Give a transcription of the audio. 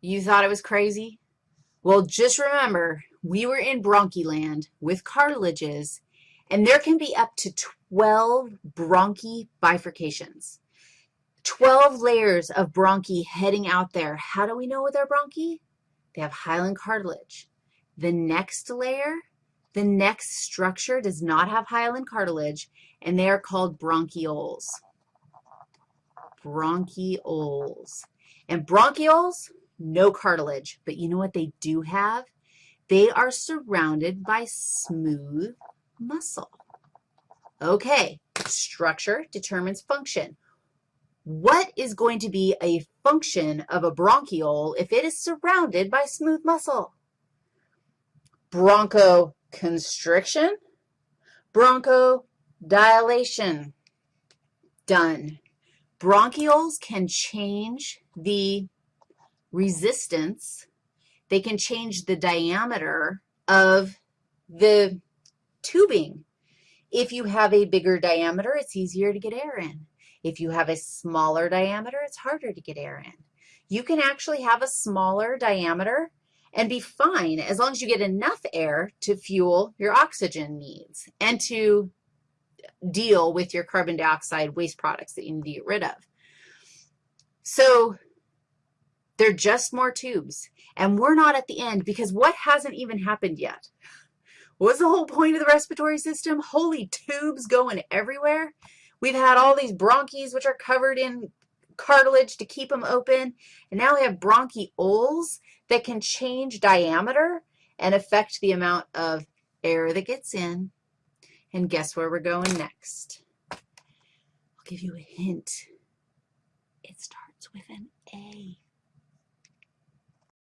You thought it was crazy? Well, just remember, we were in bronchiland with cartilages, and there can be up to 12 bronchi bifurcations. 12 layers of bronchi heading out there. How do we know they're bronchi? They have hyaline cartilage. The next layer, the next structure does not have hyaline cartilage, and they are called bronchioles. Bronchioles. And bronchioles, no cartilage, but you know what they do have? They are surrounded by smooth muscle. Okay, structure determines function. What is going to be a function of a bronchiole if it is surrounded by smooth muscle? Bronchoconstriction, bronchodilation. Done. Bronchioles can change the resistance. They can change the diameter of the tubing. If you have a bigger diameter, it's easier to get air in. If you have a smaller diameter, it's harder to get air in. You can actually have a smaller diameter and be fine as long as you get enough air to fuel your oxygen needs and to deal with your carbon dioxide waste products that you need to get rid of. So they're just more tubes, and we're not at the end because what hasn't even happened yet? What's the whole point of the respiratory system? Holy tubes going everywhere. We've had all these bronchs, which are covered in cartilage to keep them open, and now we have bronchioles that can change diameter and affect the amount of air that gets in. And guess where we're going next? I'll give you a hint. It starts with an.